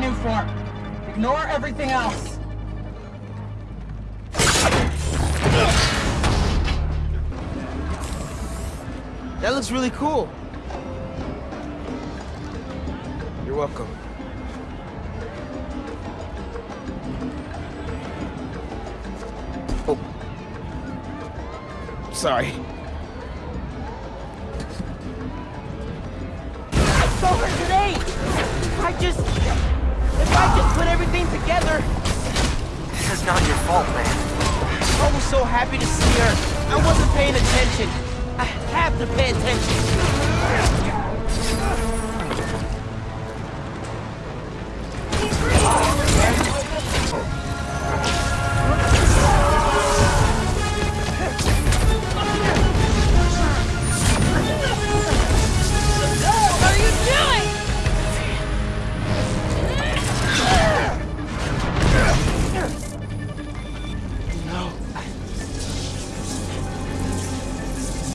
room form. Ignore everything else. That looks really cool. You're welcome. Oh. Sorry. stole her grenade! If I just... together... This is not your fault, man. I was so happy to see her. I wasn't paying attention. I have to pay attention.